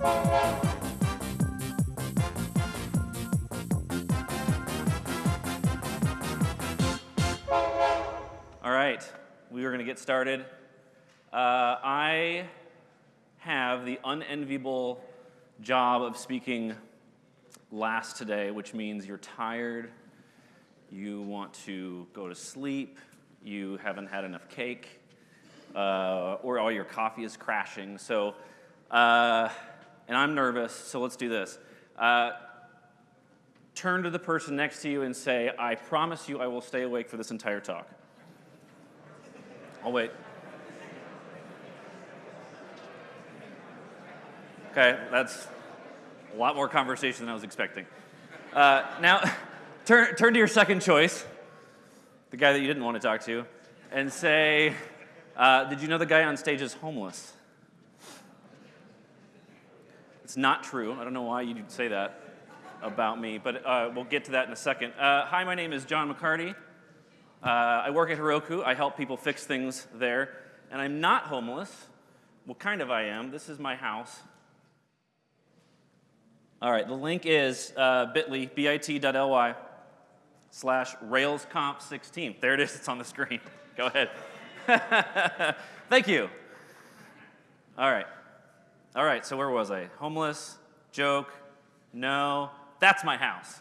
All right, we are going to get started. Uh, I have the unenviable job of speaking last today, which means you're tired, you want to go to sleep, you haven't had enough cake, uh, or all your coffee is crashing. So, uh, and I'm nervous, so let's do this. Uh, turn to the person next to you and say, I promise you I will stay awake for this entire talk. I'll wait. Okay, that's a lot more conversation than I was expecting. Uh, now, turn, turn to your second choice, the guy that you didn't want to talk to, and say, uh, Did you know the guy on stage is homeless? It's not true. I don't know why you'd say that about me, but uh, we'll get to that in a second. Uh, hi, my name is Jon McCartie. Uh, I work at Heroku. I help people fix things there. And I'm not homeless. Well, kind of I am. This is my house. All right, the link is uh, bit.ly, bit.ly slash railsconf16. There it is, it's on the screen. Go ahead. Thank you. All right. All right, so where was I? Homeless, joke, no, that's my house.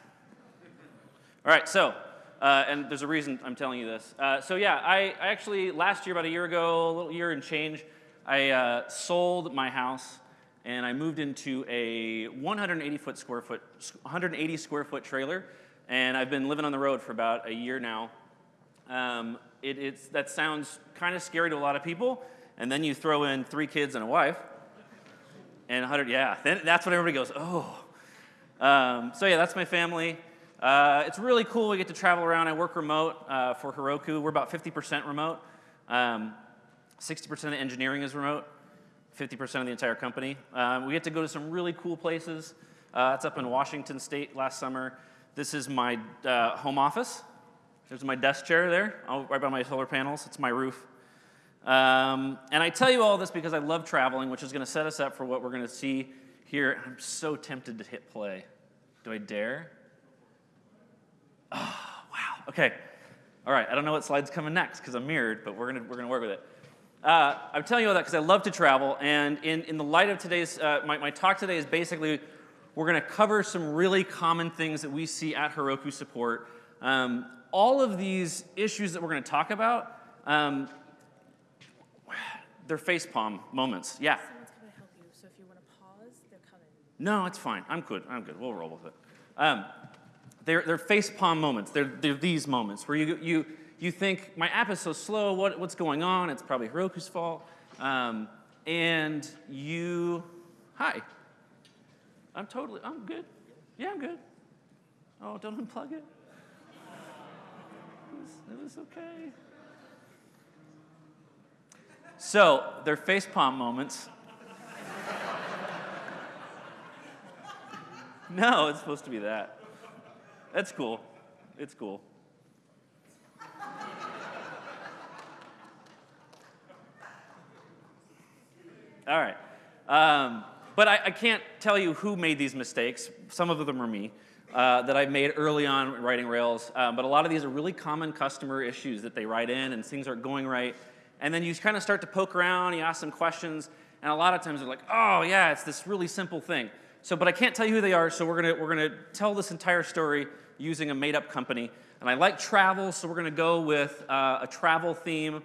All right, so uh, and there's a reason I'm telling you this. Uh, so yeah, I, I, actually, last year, about a year ago, a little year and change, I uh, sold my house and I moved into a 180 foot square foot, 180 square foot trailer, and I've been living on the road for about a year now. Um, it, it's, that sounds kind of scary to a lot of people, and then you throw in three kids and a wife, and 100, yeah, then that's when everybody goes, oh. Um, so yeah, that's my family. Uh, it's really cool. We get to travel around. I work remote uh, for Heroku. We're about 50% remote. 60% um, of the engineering is remote, 50% of the entire company. Um, we get to go to some really cool places. Uh, it's up in Washington State last summer. This is my uh, home office. There's my desk chair there, right by my solar panels. It's my roof. Um, and I tell you all this because I love traveling, which is going to set us up for what we're going to see here. I'm so tempted to hit play. Do I dare? Oh, wow. Okay. All right. I don't know what slide's coming next because I'm mirrored, but we're going to we're gonna work with it. Uh, I'm telling you all that because I love to travel. And in, in the light of today's, uh, my, my talk today is basically we're going to cover some really common things that we see at Heroku support. Um, all of these issues that we're going to talk about, um, they're facepalm moments. Yeah. Someone's going to help you, so if you want to pause, they're coming. No, it's fine. I'm good. I'm good. We'll roll with it. Um, they're, they're face palm moments. They're, they're these moments where you, you, you think, my app is so slow, what, what's going on? It's probably Heroku's fault. Um, and you, hi. I'm totally, I'm good. Yeah, I'm good. Oh, don't unplug it. It was, it was okay. So, they're face palm moments. no, it's supposed to be that. That's cool. It's cool. All right. Um, but I, I, can't tell you who made these mistakes. Some of them are me. Uh, that I made early on writing Rails. Um, but a lot of these are really common customer issues that they write in and things aren't going right. And then you kind of start to poke around, you ask them questions, and a lot of times they're like, oh, yeah, it's this really simple thing. So, but I can't tell you who they are, so we're gonna, we're gonna tell this entire story using a made up company. And I like travel, so we're gonna go with uh, a travel theme.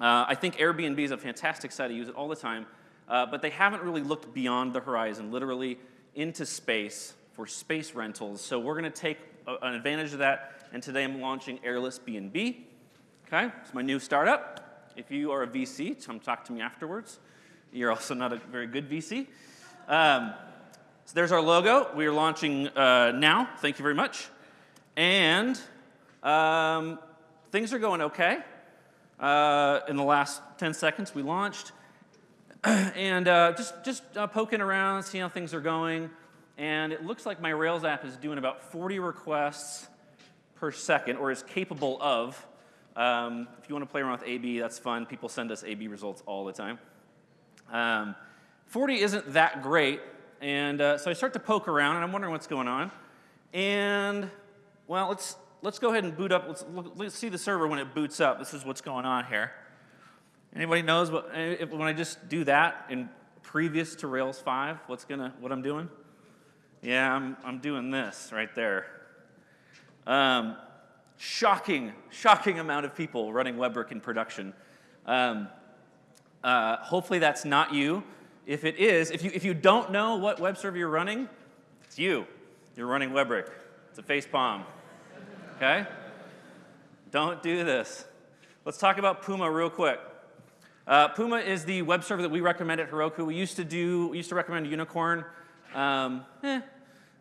Uh, I think Airbnb is a fantastic site, I use it all the time. Uh, but they haven't really looked beyond the horizon, literally into space for space rentals. So we're gonna take a, an advantage of that, and today I'm launching Airless B&B. Okay, it's my new startup. If you are a VC, come talk to me afterwards. You're also not a very good VC. Um, so there's our logo. We are launching uh, now. Thank you very much. And um, things are going okay. Uh, in the last 10 seconds, we launched. and uh, just, just uh, poking around, seeing how things are going. And it looks like my Rails app is doing about 40 requests per second, or is capable of. Um, if you want to play around with AB, that's fun. People send us AB results all the time. Um, 40 isn't that great. And uh, so I start to poke around, and I'm wondering what's going on. And, well, let's, let's go ahead and boot up. Let's, look, let's see the server when it boots up. This is what's going on here. Anybody knows what, if, when I just do that in previous to Rails 5, what's gonna, what I'm doing? Yeah, I'm, I'm doing this right there. Um, shocking, shocking amount of people running WebRick in production. Um, uh, hopefully that's not you. If it is, if you, if you don't know what web server you're running, it's you. You're running WebRick. It's a face palm. Okay? Don't do this. Let's talk about Puma real quick. Uh, Puma is the web server that we recommend at Heroku. We used to do, we used to recommend Unicorn. Um, eh.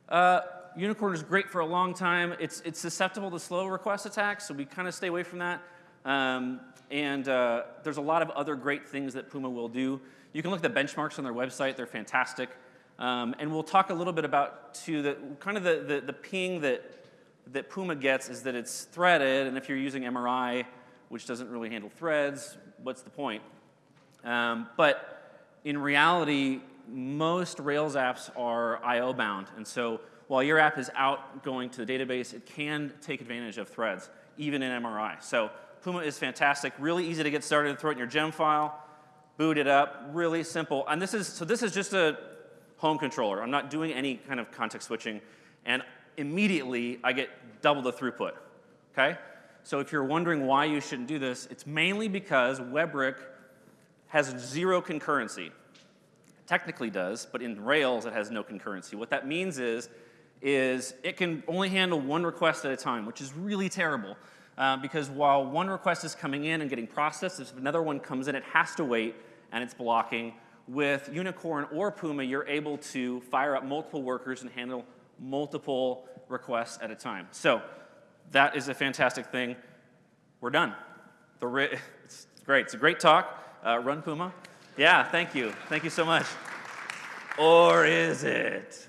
uh, Unicorn is great for a long time. It's, it's susceptible to slow request attacks, so we kind of stay away from that. Um, and uh, there's a lot of other great things that Puma will do. You can look at the benchmarks on their website. They're fantastic. Um, and we'll talk a little bit about, too, the, kind of the, the, the ping that, that Puma gets is that it's threaded, and if you're using MRI, which doesn't really handle threads, what's the point? Um, but in reality, most Rails apps are I/O bound, and so while your app is out going to the database, it can take advantage of threads, even in MRI. So Puma is fantastic, really easy to get started. Throw it in your gem file, boot it up, really simple. And this is so this is just a home controller. I'm not doing any kind of context switching, and immediately I get double the throughput. Okay. So if you're wondering why you shouldn't do this, it's mainly because WebRick has zero concurrency. technically does, but in Rails it has no concurrency. What that means is, is it can only handle one request at a time, which is really terrible. Uh, because while one request is coming in and getting processed, if another one comes in, it has to wait and it's blocking. With Unicorn or Puma, you're able to fire up multiple workers and handle multiple requests at a time. So that is a fantastic thing. We're done. It's great. It's a great talk. Uh, run Puma. Yeah, thank you. Thank you so much. Or is it?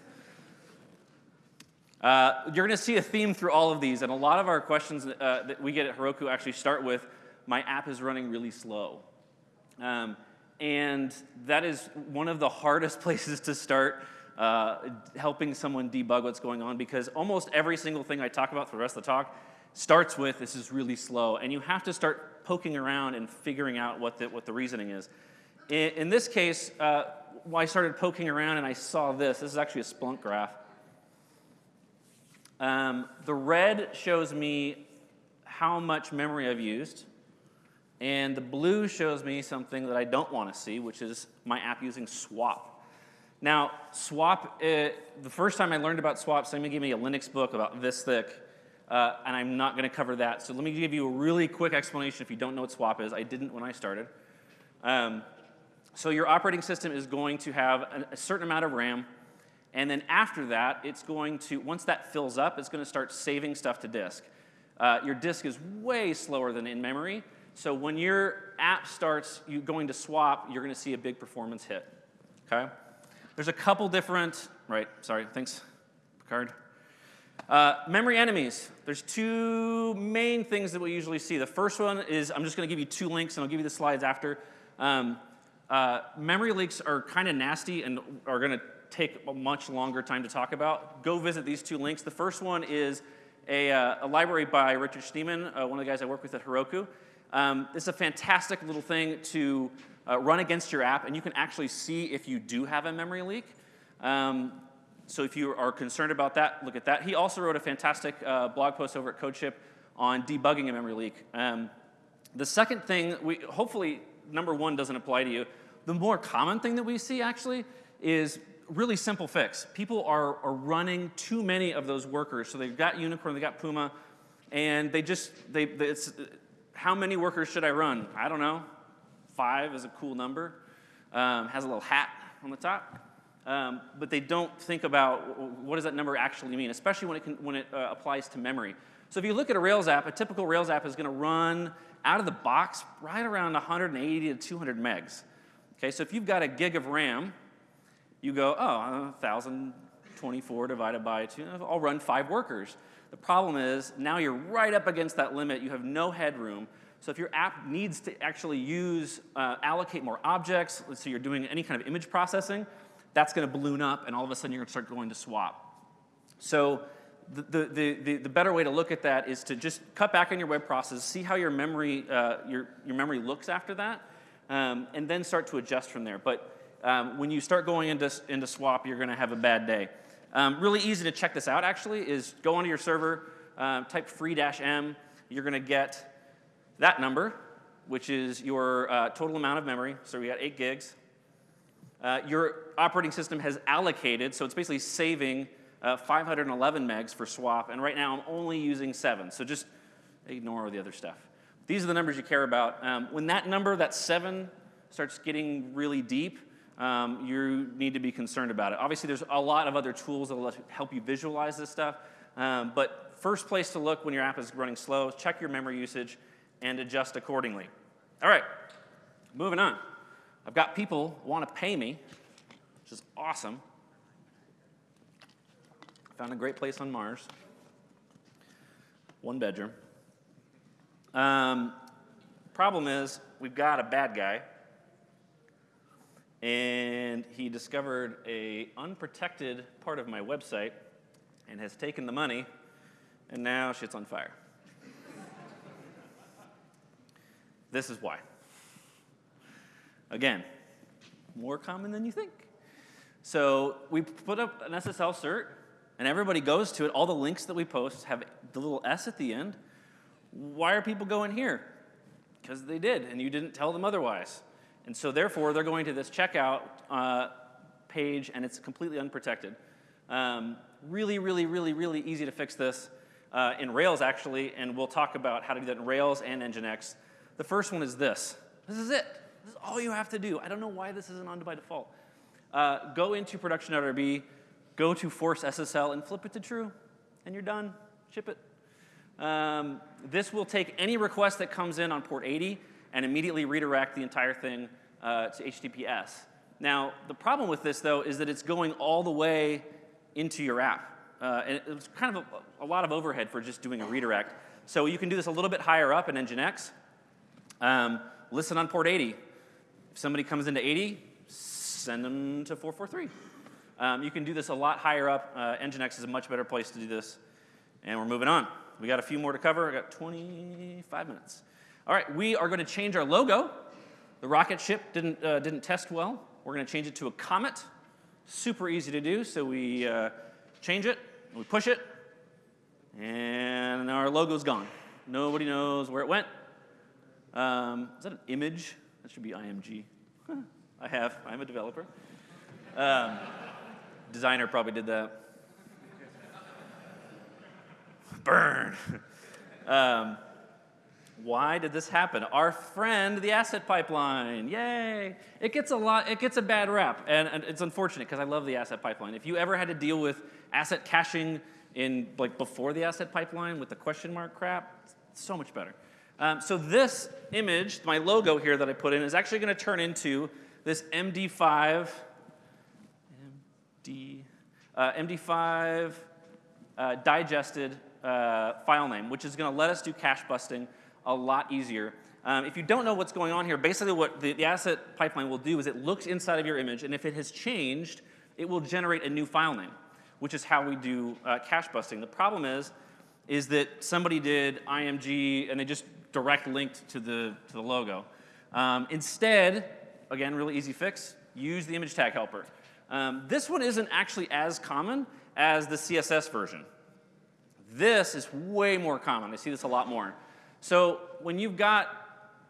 Uh, you're going to see a theme through all of these, and a lot of our questions uh, that we get at Heroku actually start with, my app is running really slow. Um, and that is one of the hardest places to start uh, helping someone debug what's going on because almost every single thing I talk about for the rest of the talk starts with this is really slow. And you have to start poking around and figuring out what the, what the reasoning is. In, in this case, uh, I started poking around and I saw this. This is actually a Splunk graph. Um, the red shows me how much memory I've used. And the blue shows me something that I don't want to see, which is my app using swap. Now, swap, uh, the first time I learned about swap, somebody gave me a Linux book about this thick, uh, and I'm not going to cover that. So let me give you a really quick explanation if you don't know what swap is. I didn't when I started. Um, so your operating system is going to have a, certain amount of RAM, and then after that, it's going to, once that fills up, it's going to start saving stuff to disk. Uh, your disk is way slower than in memory, so when your app starts you going to swap, you're going to see a big performance hit, okay? There's a couple different, right, sorry, thanks, Picard. Uh, memory enemies. There's two main things that we usually see. The first one is, I'm just going to give you two links, and I'll give you the slides after. Um, uh, memory leaks are kind of nasty and are going to take a much longer time to talk about. Go visit these two links. The first one is a, uh, a library by Richard Schneeman, uh, one of the guys I work with at Heroku. Um, it's a fantastic little thing to uh, run against your app, and you can actually see if you do have a memory leak. Um, so if you are concerned about that, look at that. He also wrote a fantastic uh, blog post over at CodeShip on debugging a memory leak. Um, the second thing, we, hopefully number one doesn't apply to you. The more common thing that we see actually is really simple fix. People are, are running too many of those workers. So they've got Unicorn, they've got Puma, and they just, they, it's, how many workers should I run? I don't know. Five is a cool number. Um, has a little hat on the top um, but they don't think about what does that number actually mean, especially when it, can, when it uh, applies to memory. So if you look at a Rails app, a typical Rails app is going to run out of the box right around 180 to 200 megs. Okay, so if you've got a gig of RAM, you go, oh, 1,024 divided by 2, I'll run five workers. The problem is now you're right up against that limit. You have no headroom. So if your app needs to actually use, uh, allocate more objects, let's say you're doing any kind of image processing, that's going to balloon up, and all of a sudden you're going to start going to swap. So the, the, the, the, better way to look at that is to just cut back on your web process, see how your memory, uh, your, your memory looks after that, um, and then start to adjust from there. But um, when you start going into, into swap, you're going to have a bad day. Um, really easy to check this out, actually, is go onto your server, um, type free-m. You're going to get that number, which is your uh, total amount of memory. So we got 8 gigs. Uh, your operating system has allocated, so it's basically saving uh, 511 megs for swap, and right now I'm only using 7, so just ignore the other stuff. These are the numbers you care about. Um, when that number, that 7, starts getting really deep, um, you need to be concerned about it. Obviously, there's a lot of other tools that will help you visualize this stuff, um, but first place to look when your app is running slow, check your memory usage and adjust accordingly. All right, moving on. I've got people want to pay me, which is awesome. Found a great place on Mars. One bedroom. Um, problem is, we've got a bad guy and he discovered a unprotected part of my website and has taken the money, and now shit's on fire. this is why. Again, more common than you think. So we put up an SSL cert, and everybody goes to it. All the links that we post have the little S at the end. Why are people going here? Because they did, and you didn't tell them otherwise. And so therefore, they're going to this checkout uh, page, and it's completely unprotected. Um, really, really, really, really easy to fix this uh, in Rails, actually, and we'll talk about how to do that in Rails and Nginx. The first one is this. This is it. This is all you have to do. I don't know why this isn't on by default. Uh, go into production.rb, go to force SSL, and flip it to true, and you're done. Ship it. Um, this will take any request that comes in on port 80 and immediately redirect the entire thing uh, to HTTPS. Now, the problem with this, though, is that it's going all the way into your app. Uh, and it's kind of a, a, lot of overhead for just doing a redirect. So you can do this a little bit higher up in Nginx. Um, listen on port 80. If somebody comes into 80, send them to 443. Um, you can do this a lot higher up. Uh, Nginx is a much better place to do this. And we're moving on. We got a few more to cover. I got 25 minutes. All right, we are going to change our logo. The rocket ship didn't, uh, didn't test well. We're going to change it to a comet. Super easy to do. So we uh, change it, we push it, and our logo's gone. Nobody knows where it went. Um, is that an image? That should be IMG. I have. I'm a developer. Um, designer probably did that. Burn. um, why did this happen? Our friend, the asset pipeline, yay! It gets a lot, it gets a bad rap, and, and it's unfortunate because I love the asset pipeline. If you ever had to deal with asset caching in like before the asset pipeline with the question mark crap, so much better. Um, so this image, my logo here that I put in, is actually going to turn into this MD5, MD, uh, MD5 uh, digested uh, file name, which is going to let us do cache busting a lot easier. Um, if you don't know what's going on here, basically what the, the, asset pipeline will do is it looks inside of your image, and if it has changed, it will generate a new file name, which is how we do uh, cache busting. The problem is, is that somebody did IMG and they just direct linked to the, to the logo. Um, instead, again, really easy fix, use the image tag helper. Um, this one isn't actually as common as the CSS version. This is way more common. I see this a lot more. So when you've got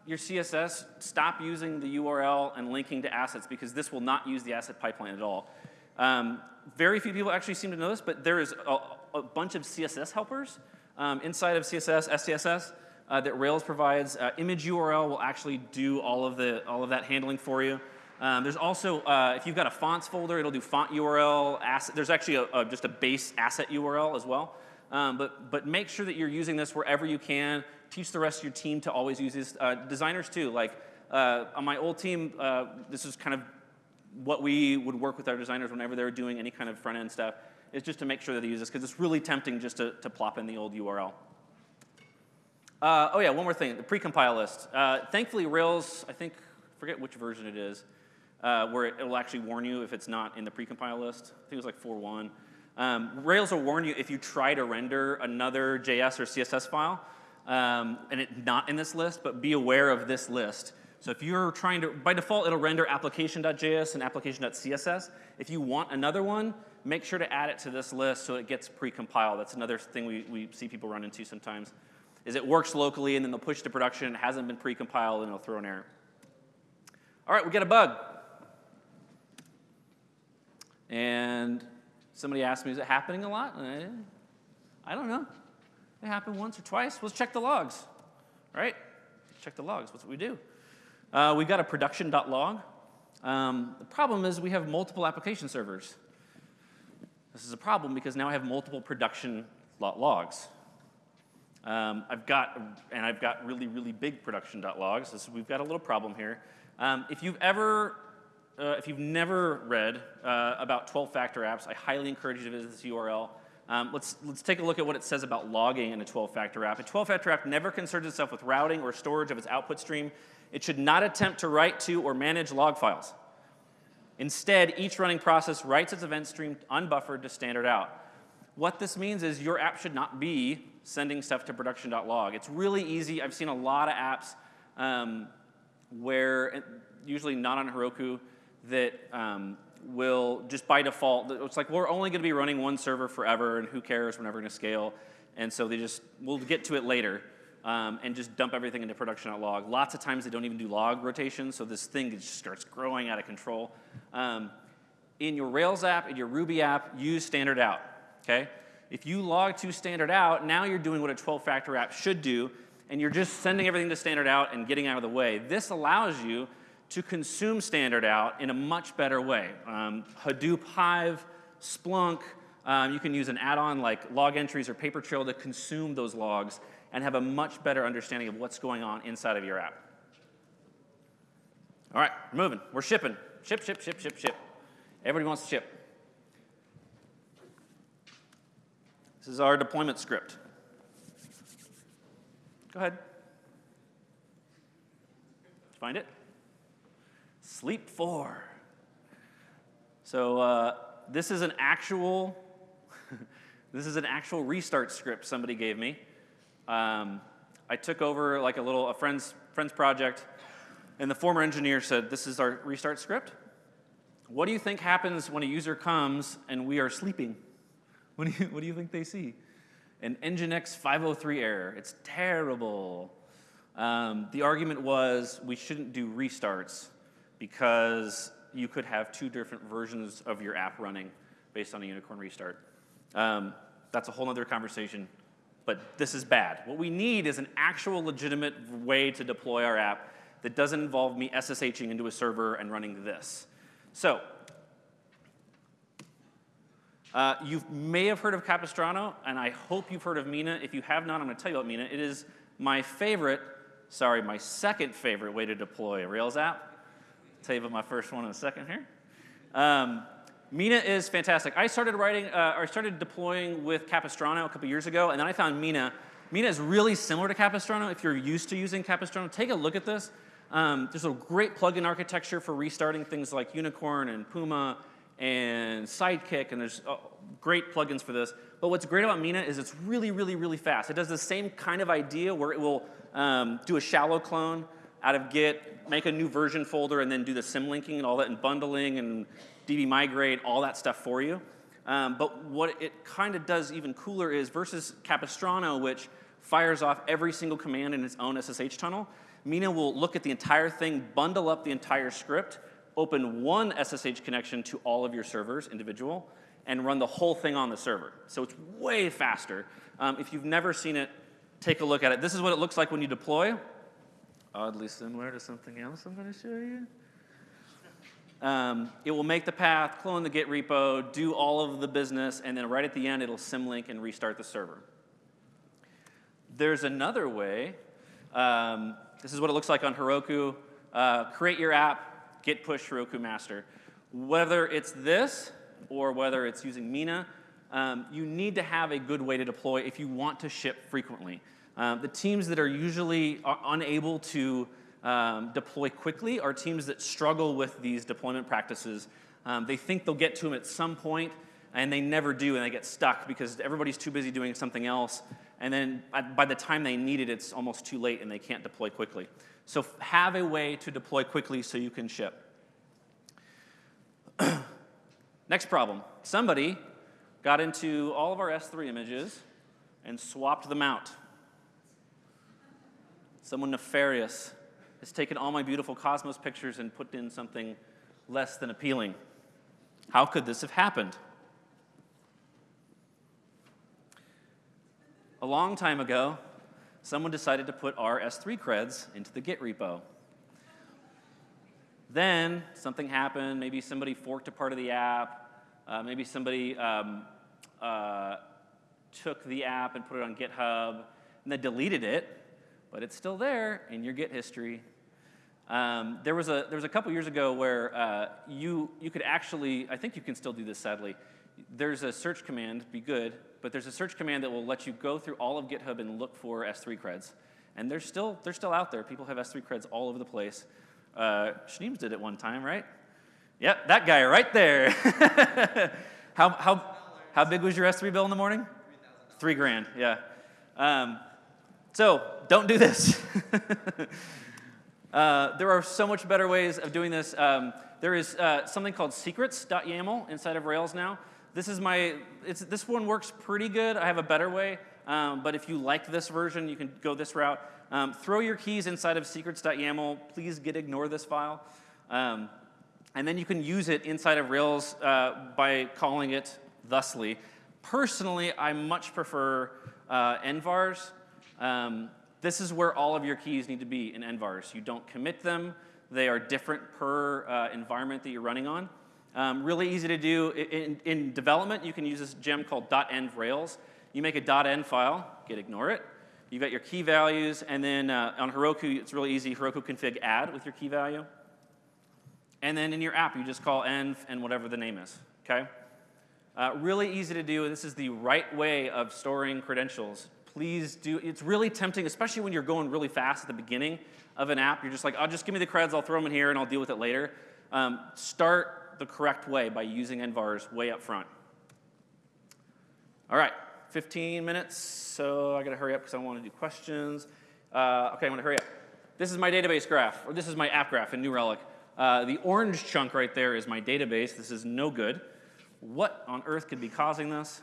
your CSS, stop using the URL and linking to assets because this will not use the asset pipeline at all. Um, very few people actually seem to know this, but there is a, a bunch of CSS helpers um, inside of CSS, SCSS, uh, that Rails provides. Uh, image URL will actually do all of, the, all of that handling for you. Um, there's also, uh, if you've got a fonts folder, it'll do font URL. Asset, there's actually a, a, just a base asset URL as well. Um, but, but make sure that you're using this wherever you can teach the rest of your team to always use this. Uh, designers too, like uh, on my old team, uh, this is kind of what we would work with our designers whenever they're doing any kind of front end stuff, is just to make sure that they use this, because it's really tempting just to, to plop in the old URL. Uh, oh yeah, one more thing, the precompile list. Uh, thankfully, Rails, I think, forget which version it is, uh, where it, will actually warn you if it's not in the precompile list. I think it was like 4.1. Um, Rails will warn you if you try to render another JS or CSS file, um, and it's not in this list, but be aware of this list. So if you're trying to, by default, it'll render application.js and application.css. If you want another one, make sure to add it to this list so it gets precompiled. That's another thing we, we see people run into sometimes, is it works locally and then they'll push to production, it hasn't been precompiled, and it'll throw an error. All right, we get a bug. And somebody asked me, is it happening a lot? I, I don't know. It happened once or twice. Let's check the logs, right? Check the logs. What's what we do? Uh, we got a production.log. Um, the problem is we have multiple application servers. This is a problem because now I have multiple production logs. Um, I've got, and I've got really, really big production.logs. This, we've got a little problem here. Um, if you've ever, uh, if you've never read uh, about 12-factor apps, I highly encourage you to visit this URL. Um, let's, let's take a look at what it says about logging in a 12-factor app. A 12-factor app never concerns itself with routing or storage of its output stream. It should not attempt to write to or manage log files. Instead, each running process writes its event stream unbuffered to standard out. What this means is your app should not be sending stuff to production.log. It's really easy. I've seen a lot of apps um, where, usually not on Heroku, that um, will just by default, it's like we're only going to be running one server forever and who cares, we're never going to scale. And so they just, we'll get to it later um, and just dump everything into production.log. Lots of times they don't even do log rotation, so this thing just starts growing out of control. Um, in your Rails app, in your Ruby app, use standard out, okay? If you log to standard out, now you're doing what a 12-factor app should do, and you're just sending everything to standard out and getting out of the way. This allows you to consume standard out in a much better way. Um, Hadoop Hive, Splunk, um, you can use an add-on like Logentries or Papertrail to consume those logs and have a much better understanding of what's going on inside of your app. All right, we're moving. We're shipping. Ship, ship, ship, ship, ship. Everybody wants to ship. This is our deployment script. Go ahead. Find it? Sleep 4. So uh, this is an actual, this is an actual restart script somebody gave me. Um, I took over like a little a friend's friend's project, and the former engineer said, "This is our restart script. What do you think happens when a user comes and we are sleeping? What do you what do you think they see? An Nginx 503 error. It's terrible." Um, the argument was we shouldn't do restarts because you could have two different versions of your app running based on a unicorn restart. Um, that's a whole other conversation but this is bad. What we need is an actual legitimate way to deploy our app that doesn't involve me SSHing into a server and running this. So, uh, you may have heard of Capistrano, and I hope you've heard of Mina. If you have not, I'm going to tell you about Mina. It is my favorite, sorry, my second favorite way to deploy a Rails app. Tell you about my first one in a second here. Um, Mina is fantastic. I started writing, uh, or started deploying with Capistrano a couple years ago, and then I found Mina. Mina is really similar to Capistrano if you're used to using Capistrano. Take a look at this. Um, there's a great plugin architecture for restarting things like Unicorn and Puma and Sidekiq, and there's uh, great plugins for this. But what's great about Mina is it's really, really, really fast. It does the same kind of idea where it will um, do a shallow clone out of Git, make a new version folder, and then do the symlinking and all that, and bundling and DB migrate, all that stuff for you. Um, but what it kind of does even cooler is versus Capistrano, which fires off every single command in its own SSH tunnel, Mina will look at the entire thing, bundle up the entire script, open one SSH connection to all of your servers, individual, and run the whole thing on the server. So it's way faster. Um, if you've never seen it, take a look at it. This is what it looks like when you deploy. Oddly similar to something else I'm going to show you. Um, it will make the path, clone the Git repo, do all of the business, and then right at the end, it'll symlink and restart the server. There's another way. Um, this is what it looks like on Heroku. Uh, create your app, git push Heroku master. Whether it's this or whether it's using Mina, um, you need to have a good way to deploy if you want to ship frequently. Um, the teams that are usually unable to um, deploy quickly are teams that struggle with these deployment practices. Um, they think they'll get to them at some point, and they never do, and they get stuck because everybody's too busy doing something else. And then by the time they need it, it's almost too late, and they can't deploy quickly. So have a way to deploy quickly so you can ship. Next problem. Somebody got into all of our S3 images and swapped them out. Someone nefarious has taken all my beautiful Cosmos pictures and put in something less than appealing. How could this have happened? A long time ago, someone decided to put our S3 creds into the Git repo. Then something happened. Maybe somebody forked a part of the app. Uh, maybe somebody um, uh, took the app and put it on GitHub and then deleted it, but it's still there in your Git history. Um, there, was a, there was a couple years ago where uh, you, you could actually, I think you can still do this sadly. There's a search command, be good, but there's a search command that will let you go through all of GitHub and look for S3 creds. And they're still, they're still out there. People have S3 creds all over the place. Uh, did it one time, right? Yep, that guy right there. how, how, how big was your S3 bill in the morning? Three grand, yeah. Um, so don't do this. uh, there are so much better ways of doing this. Um, there is uh, something called secrets.yaml inside of Rails now. This is my, this one works pretty good. I have a better way, um, but if you like this version, you can go this route. Um, throw your keys inside of secrets.yaml. Please git ignore this file. Um, and then you can use it inside of Rails uh, by calling it thusly. Personally, I much prefer uh, envars. Um, this is where all of your keys need to be in envars. You don't commit them. They are different per uh, environment that you're running on. Um, really easy to do. In, in, development, you can use this gem called .env Rails. You make a .env file, git ignore it. You've got your key values, and then uh, on Heroku, it's really easy, Heroku config add with your key value. And then in your app, you just call env and whatever the name is, okay? Uh, really easy to do. This is the right way of storing credentials. Please do, it's really tempting, especially when you're going really fast at the beginning of an app. You're just like, oh, just give me the creds, I'll throw them in here, and I'll deal with it later. Um, start the correct way by using envars way up front. All right, 15 minutes, so I gotta hurry up because I want to do questions. Uh, okay, I'm gonna hurry up. This is my database graph, or this is my app graph in New Relic. Uh, the orange chunk right there is my database. This is no good. What on earth could be causing this?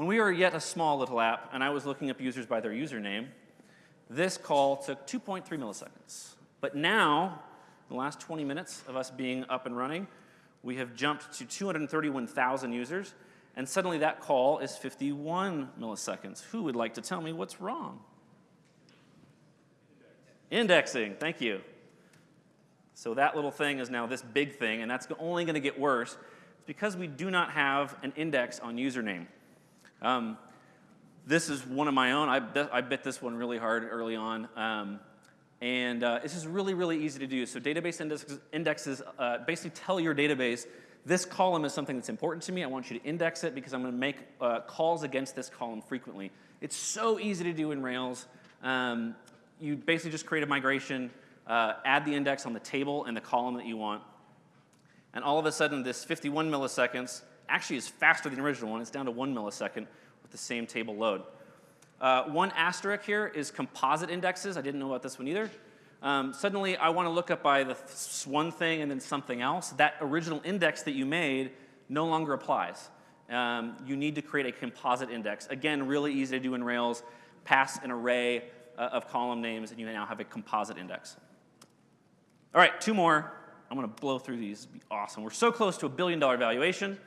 When we were yet a small little app, and I was looking up users by their username, this call took 2.3 milliseconds. But now, the last 20 minutes of us being up and running, we have jumped to 231,000 users, and suddenly that call is 51 milliseconds. Who would like to tell me what's wrong? Indexing, Indexing. thank you. So that little thing is now this big thing, and that's only going to get worse. It's because we do not have an index on username. Um, this is one of my own. I, I bit this one really hard early on. Um, and uh, this is really, really easy to do. So database indexes, indexes uh, basically tell your database, this column is something that's important to me. I want you to index it because I'm going to make uh, calls against this column frequently. It's so easy to do in Rails. Um, you basically just create a migration, uh, add the index on the table and the column that you want. And all of a sudden, this 51 milliseconds actually is faster than the original one. It's down to one millisecond with the same table load. Uh, one asterisk here is composite indexes. I didn't know about this one either. Um, suddenly, I want to look up by the th one thing and then something else. That original index that you made no longer applies. Um, you need to create a composite index. Again, really easy to do in Rails. Pass an array uh, of column names, and you now have a composite index. All right, two more. I'm going to blow through these. It'll be awesome. We're so close to a billion dollar valuation.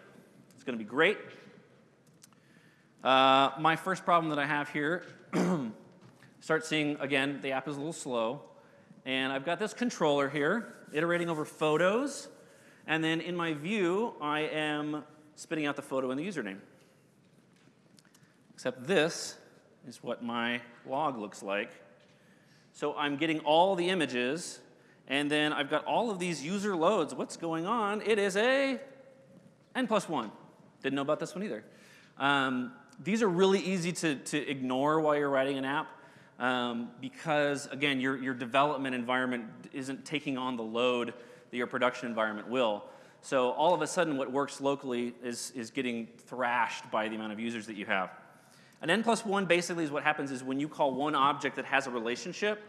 It's going to be great. Uh, my first problem that I have here, start seeing, again, the app is a little slow. And I've got this controller here, iterating over photos. And then in my view, I am spitting out the photo and the username. Except this is what my log looks like. So I'm getting all the images, and then I've got all of these user loads. What's going on? It is a n plus 1. Didn't know about this one either. Um, these are really easy to, to ignore while you're writing an app um, because, again, your, your development environment isn't taking on the load that your production environment will. So all of a sudden, what works locally is, is getting thrashed by the amount of users that you have. An n plus one basically is what happens is when you call one object that has a relationship,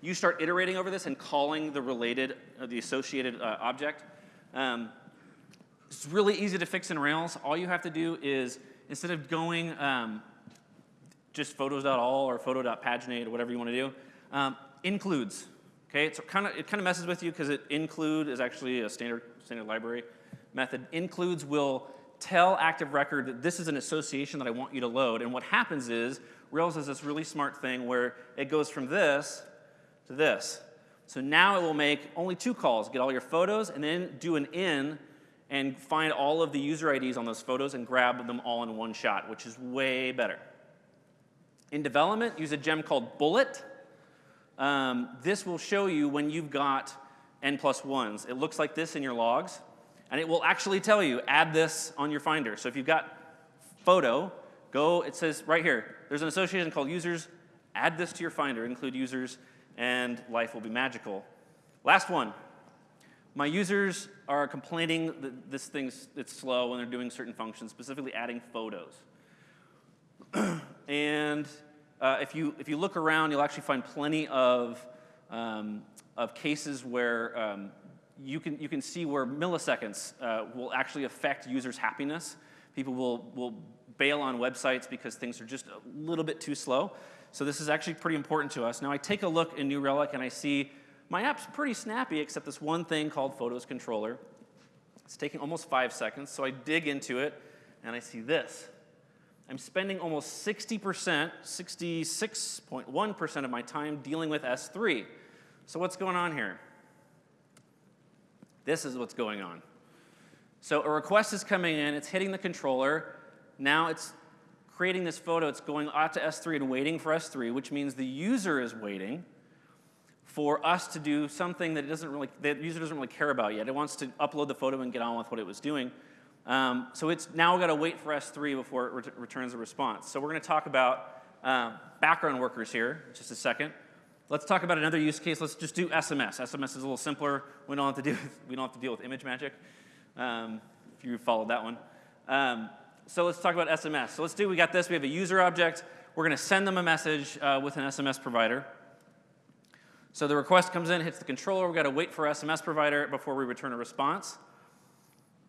you start iterating over this and calling the related, uh, the associated uh, object. Um, it's really easy to fix in Rails. All you have to do is, instead of going um, just photos.all or photo.paginate or whatever you want to do, um, includes. Okay, so kind of, it kind of messes with you because it include is actually a standard, standard library method. Includes will tell Active Record that this is an association that I want you to load. And what happens is Rails has this really smart thing where it goes from this to this. So now it will make only two calls, get all your photos, and then do an in and find all of the user IDs on those photos and grab them all in one shot, which is way better. In development, use a gem called Bullet. Um, this will show you when you've got n plus ones. It looks like this in your logs, and it will actually tell you, add this on your Finder. So if you've got photo, go, it says right here, there's an association called users, add this to your Finder, include users, and life will be magical. Last one. My users are complaining that this thing's it's slow when they're doing certain functions, specifically adding photos. and uh, if, you, if you look around, you'll actually find plenty of, um, of cases where um, you, can, you can see where milliseconds uh, will actually affect users' happiness. People will, will bail on websites because things are just a little bit too slow. So this is actually pretty important to us. Now I take a look in New Relic and I see my app's pretty snappy except this one thing called Photos Controller. It's taking almost five seconds, so I dig into it and I see this. I'm spending almost 60%, 66.1% of my time dealing with S3. So what's going on here? This is what's going on. So a request is coming in, it's hitting the controller. Now it's creating this photo, it's going out to S3 and waiting for S3, which means the user is waiting for us to do something that it doesn't really, the user doesn't really care about yet. It wants to upload the photo and get on with what it was doing. Um, so it's now got to wait for S3 before it ret returns a response. So we're going to talk about uh, background workers here in just a second. Let's talk about another use case. Let's just do SMS. SMS is a little simpler. We don't have to, do, we don't have to deal with ImageMagick, um, if you followed that one. Um, so let's talk about SMS. So let's do, we got this. We have a user object. We're going to send them a message uh, with an SMS provider. So the request comes in, hits the controller. We've got to wait for SMS provider before we return a response.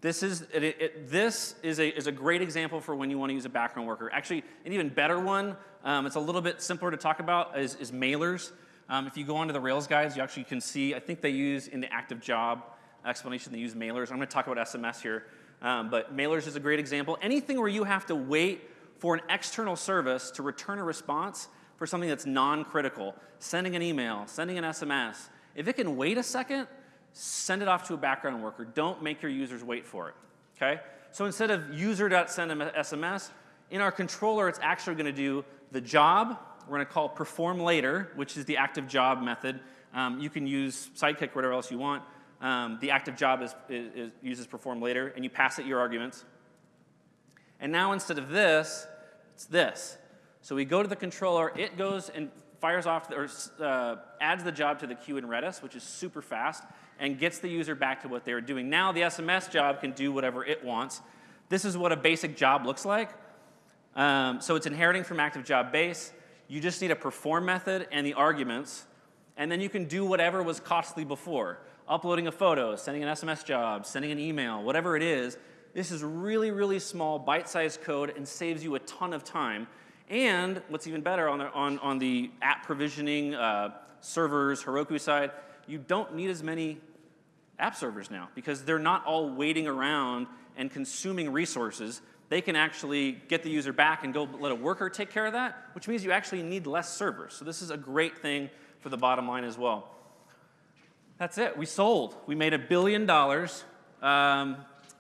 This is, it, it, this is, a, is a great example for when you want to use a background worker. Actually, an even better one, um, it's a little bit simpler to talk about, is, is mailers. Um, if you go onto the Rails guides, you actually can see, I think they use in the active job explanation, they use mailers. I'm going to talk about SMS here. Um, but mailers is a great example. Anything where you have to wait for an external service to return a response for something that's non-critical, sending an email, sending an SMS, if it can wait a second, send it off to a background worker. Don't make your users wait for it, okay? So instead of user.send SMS, in our controller, it's actually going to do the job. We're going to call perform later, which is the active job method. Um, you can use Sidekiq or whatever else you want. Um, the active job is, is, is, uses perform later, and you pass it your arguments. And now instead of this, it's this. So we go to the controller, it goes and fires off, or uh, adds the job to the queue in Redis, which is super fast and gets the user back to what they were doing. Now the SMS job can do whatever it wants. This is what a basic job looks like. Um, so it's inheriting from active job base. You just need a perform method and the arguments, and then you can do whatever was costly before. Uploading a photo, sending an SMS job, sending an email, whatever it is. This is really, really small, bite-sized code and saves you a ton of time. And what's even better on the, on, on the app provisioning, uh, servers, Heroku side, you don't need as many app servers now because they're not all waiting around and consuming resources. They can actually get the user back and go let a worker take care of that, which means you actually need less servers. So this is a great thing for the bottom line as well. That's it. We sold. We made a billion dollars um,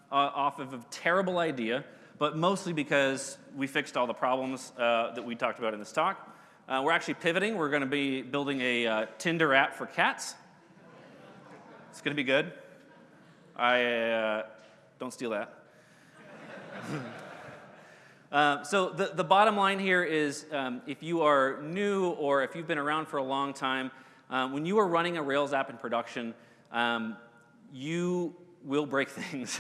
off of a terrible idea, but mostly because we fixed all the problems uh, that we talked about in this talk. Uh, we're actually pivoting. We're going to be building a uh, Tinder app for cats. It's going to be good. I uh, don't steal that. Uh, so the, the bottom line here is um, if you are new or if you've been around for a long time, um, when you are running a Rails app in production, um, you will break things.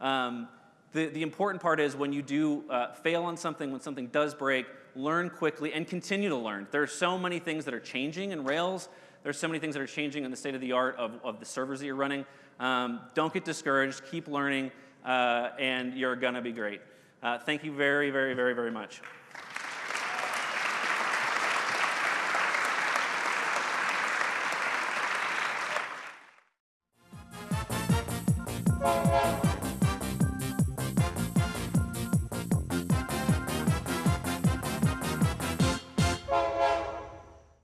um, the, the important part is when you do uh, fail on something, when something does break, learn quickly and continue to learn. There are so many things that are changing in Rails. There's so many things that are changing in the state of the art of, of the servers that you're running. Um, don't get discouraged, keep learning, uh, and you're gonna be great. Uh, thank you very, very, very, very much.